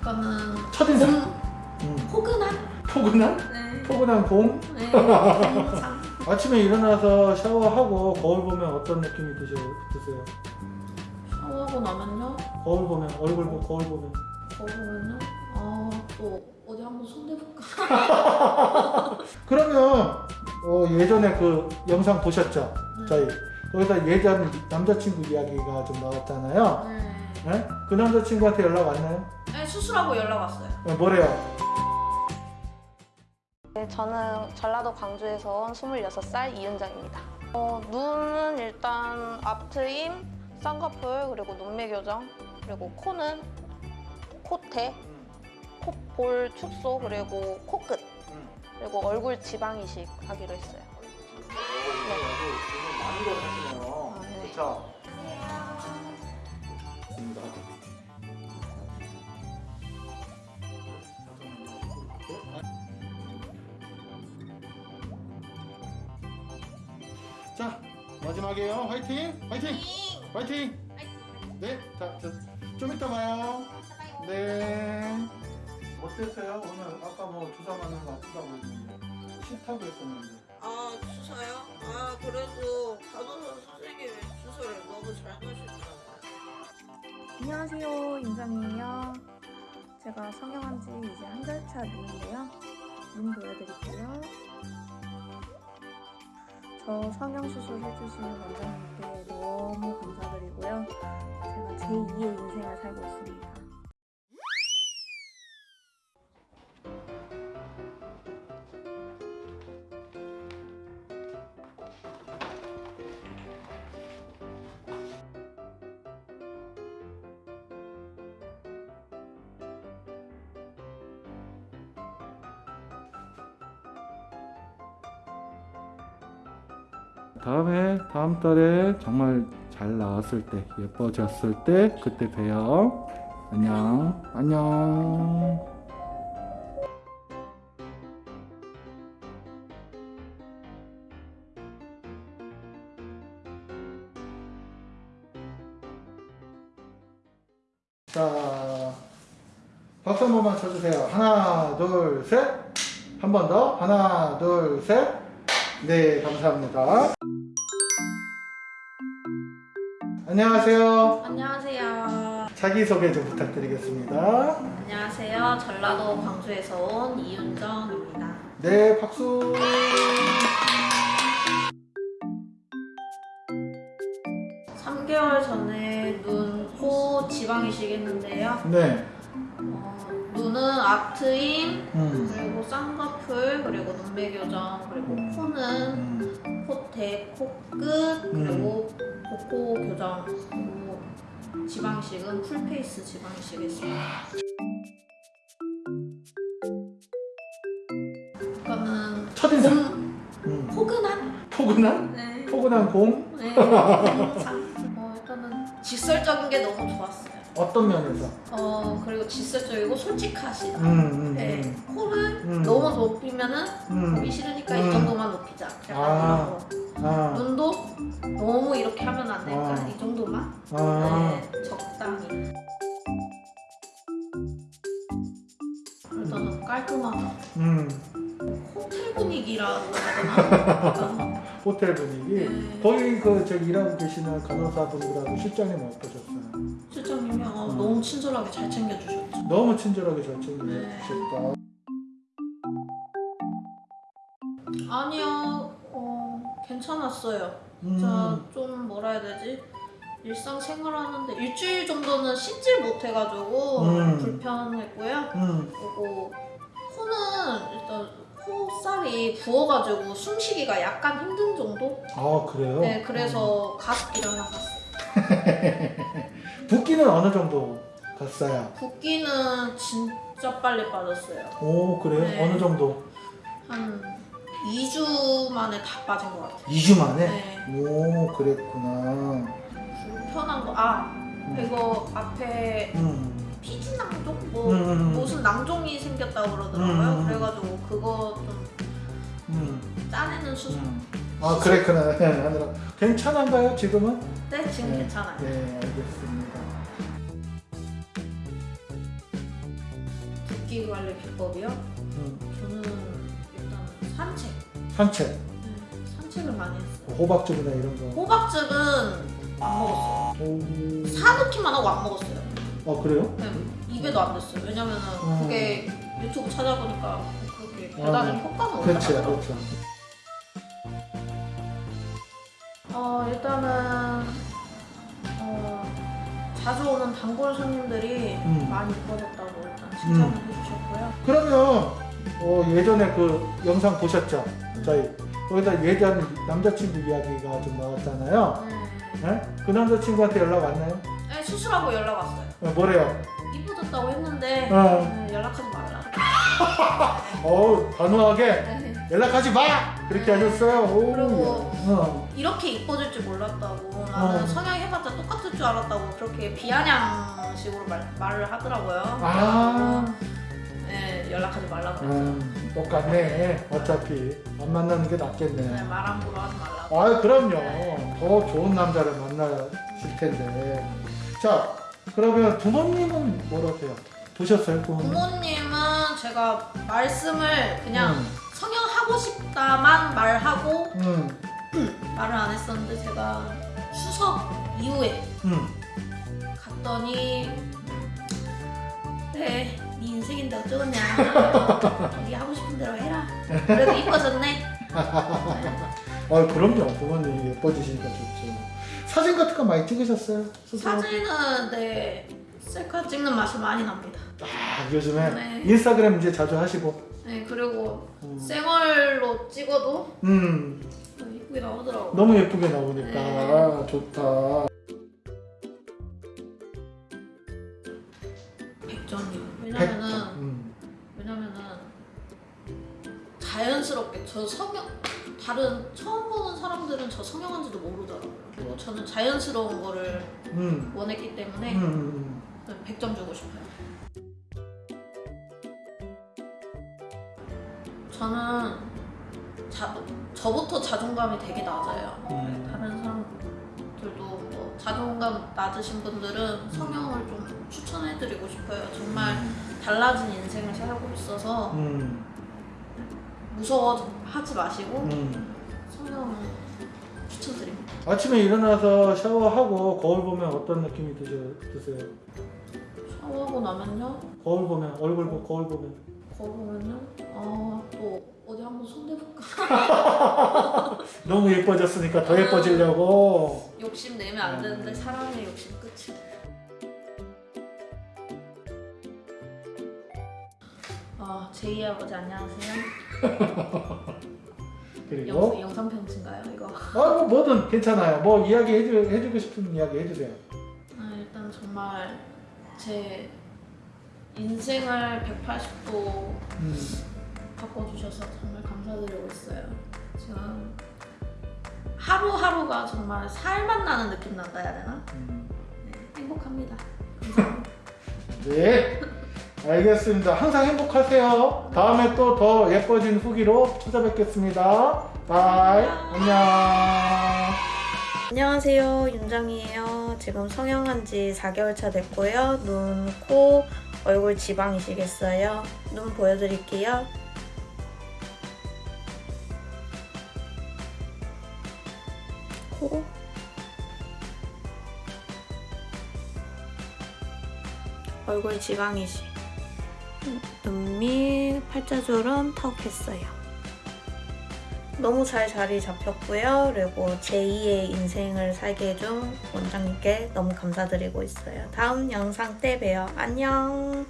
그거는 첫인상. 봄, 음. 포근한 포근한? 네. 포근한 봄? 네. 아침에 일어나서 샤워하고 거울 보면 어떤 느낌이 드세요? 드세요? 샤워하고 나면요. 거울 보면 얼굴 보 거울 보면 거울은요. 아또 어디 한번 손대볼까? 그러면 어, 예전에 그 영상 보셨죠? 네. 저희 거기다 예전 남자친구 이야기가 좀 나왔잖아요. 네. 네? 그 남자친구한테 연락 왔나요? 네, 수술하고 연락 왔어요. 네, 뭐래요? 네, 저는 전라도 광주에서 온 26살 이윤정입니다. 어, 눈은 일단 앞트임, 쌍꺼풀, 그리고 눈매 교정, 그리고 코는 코태, 콧볼 축소, 그리고 코끝, 그리고 얼굴 지방 이식 하기로 했어요. 많은 걸 하시네요. 아, 네. 그렇죠? 마지막이에요. 화이팅! 화이팅! 화이팅! 네, 자, 자, 좀 이따 봐요. 네. 어땠어요? 오늘 아까 뭐 주사 맞는 거 아프다고 했는데 싫다고 했었는데. 아 주사요? 아 그래도 간호사 선생님이 주사를 너무 잘 넣으시더라고요. 안녕하세요 임정이에요 제가 성형한 지 이제 한 달차 눈인데요 눈 보여드릴게요 저 성형 수술 해주신 원장님께 너무 감사드리고요. 제가 제2의 인생을 살고 있습니다 다음에 다음 달에 정말 잘 나왔을 때 예뻐졌을 때 그때 봬요. 안녕. 안녕. 자, 박수 한 번만 쳐주세요. 하나, 둘, 셋. 한 번 더. 하나, 둘, 셋. 네, 감사합니다. 안녕하세요. 안녕하세요. 자기소개 좀 부탁드리겠습니다. 안녕하세요. 전라도 광주에서 온 이윤정입니다. 네, 박수. 삼개월 전에 눈, 코 지방 이식 했는데요. 네. 어, 눈은 앞트임, 음. 그리고 쌍꺼풀, 그리고 눈매 교정, 그리고 코는 음. 콧대, 코끝, 그리고 복코 교정, 그리고 지방이식은 full face 지방이식 했습니다. 이거는 첫인상. 봄, 음. 포근한? 포근한? 네. 포근한 봄? 네. 어, 일단은 직설적인 게 너무 좋았어요. 어떤 면에서? 어, 그리고 직설적이고 솔직하시다. 음, 음, 네. 음. 코를 음. 너무 높이면은 음. 보기 싫으니까 음. 이 정도만 높이자. 약간 아. 이런 거. 아, 눈도 너무 이렇게 하면 안 되니까 아. 이 정도만 아, 네, 적당히 일단은 깔끔하다 음. 호텔 분위기라고 해야 되나? 호텔 분위기. 네. 거기 그 저기 일하고 계시는 간호사분들하고 실장님은 어떠셨어요? 너무 친절하게 잘 챙겨주셨죠 너무 친절하게 잘 네. 챙겨주셨다. 아니요 어, 괜찮았어요 음. 자, 좀 뭐라 해야 되지? 일상생활 하는데 일주일 정도는 씻질 못해가지고 음. 불편했고요 음. 그리고 코는 일단 코살이 부어가지고 숨쉬기가 약간 힘든 정도? 아 그래요? 네, 그래서 가습기를 하나 갔어요. 붓기는 어느 정도 갔어요? 붓기는 진짜 빨리 빠졌어요. 오 그래요? 네. 어느 정도? 한 2주 만에 다 빠진 것 같아요. 2주 만에? 네. 오 그랬구나. 불편한 거, 아, 이거 앞에 음. 피지 낭종? 뭐, 음, 음, 음. 무슨 낭종이 생겼다고 그러더라고요. 음, 음, 음. 그래가지고 그거 좀 음. 짜내는 수술. 음. 아 그랬구나. 하느라 괜찮은가요 지금은? 네, 지금 네. 괜찮아요. 네 알겠습니다. 붓기 관리 비법이요? 음, 저는 일단 산책. 산책, 네, 산책을 많이 했어요. 호박즙이나 이런 거. 호박즙은 안 먹었어요. 오... 사놓기만 하고 안 먹었어요. 아 그래요? 네, 입에도 안 됐어요. 왜냐면은 음. 그게 유튜브 찾아보니까 그렇게 아, 배달의 효과가 그렇지, 없다고 그렇죠. 어 일단은 어 자주 오는 단골 손님들이 음. 많이 이뻐졌다고 일단 칭찬을 해 그러면 어, 예전에 그 영상 보셨죠? 저희 거기다 예전 남자친구 이야기가 좀 나왔잖아요. 네. 네? 그 남자친구한테 연락 왔나요? 네, 수술하고 연락 왔어요. 어, 뭐래요? 이뻐졌다고 했는데 어. 네, 연락하지 말라. 어우 단호하게 네. 연락하지 마 그렇게 하셨어요. 오. 그리고 어. 이렇게 이뻐질 줄 몰랐다고 나는 어. 성형 해봤자 똑같을 줄 알았다고 그렇게 비아냥식으로 말, 말을 하더라고요. 아, 네, 연락하지 말라고 그랬어요. 음, 똑같네. 어차피 안 만나는 게 낫겠네. 네, 말 함부로 하지 말라고. 아, 그럼요. 더 좋은 남자를 만나실 텐데. 자, 그러면 부모님은 뭐라세요? 보셨어요, 부모님? 부모님은 제가 말씀을 그냥 음, 성형하고 싶다만 말하고 음, 말을 안 했었는데 제가 추석 이후에 음. 갔더니 그래 네 인생인데 어쩌겠냐 네 하고 싶은 대로 해라 그래도 이뻐졌네 아, 그럼요. 부모님이 예뻐지시니까 좋죠. 사진 같은 거 많이 찍으셨어요? 스스로? 사진은 네 셀카 찍는 맛이 많이 납니다 아, 요즘에 네. 인스타그램 이제 자주 하시고. 네 그리고 음, 생얼로 찍어도 음, 이쁘게 나오더라고요 너무 예쁘게 나오니까 네. 아, 좋다. 자연스럽게 저 성형 다른 처음 보는 사람들은 저 성형한지도 모르더라고요. 그리고 저는 자연스러운 거를 음, 원했기 때문에 음, 음. 100점 주고 싶어요. 저는 자, 저부터 자존감이 되게 낮아요. 음. 다른 사람들도 뭐 자존감 낮으신 분들은 성형을 좀 추천해드리고 싶어요. 정말 달라진 인생을 살고 있어서 음, 무서워하지 마시고 음. 성형 추천드립니다. 아침에 일어나서 샤워하고 거울 보면 어떤 느낌이 드셔, 드세요? 샤워하고 나면요, 거울 보면 얼굴 보 거울 보면 거울 보면요, 아 또 어디 한번 손대볼까? 너무 예뻐졌으니까 더 예뻐지려고. 욕심 내면 안 되는데 사람의 욕심 끝이. 아 제이 아버지 안녕하세요. 그리고 영, 영상 편지인가요 이거? 아뭐 뭐든 괜찮아요. 뭐 이야기 해주, 해주고 싶은 이야기 해주세요. 아, 일단 정말 제 인생을 180도 음, 바꿔주셔서 정말 감사드리고 있어요. 지금 하루하루가 정말 살맛 나는 느낌 난다 해야 되나? 음. 네, 행복합니다. 감사합니다. 네, 알겠습니다. 항상 행복하세요. 다음에 또 더 예뻐진 후기로 찾아뵙겠습니다. Bye. 안녕. 안녕하세요. 윤정이에요. 지금 성형한 지 4개월 차 됐고요. 눈, 코, 얼굴 지방이식 했어요. 눈 보여드릴게요. 코. 얼굴 지방이시. 눈 밑, 팔자주름 턱 했어요. 너무 잘 자리 잡혔고요. 그리고 제2의 인생을 살게 해준 원장님께 너무 감사드리고 있어요. 다음 영상 때 봬요. 안녕.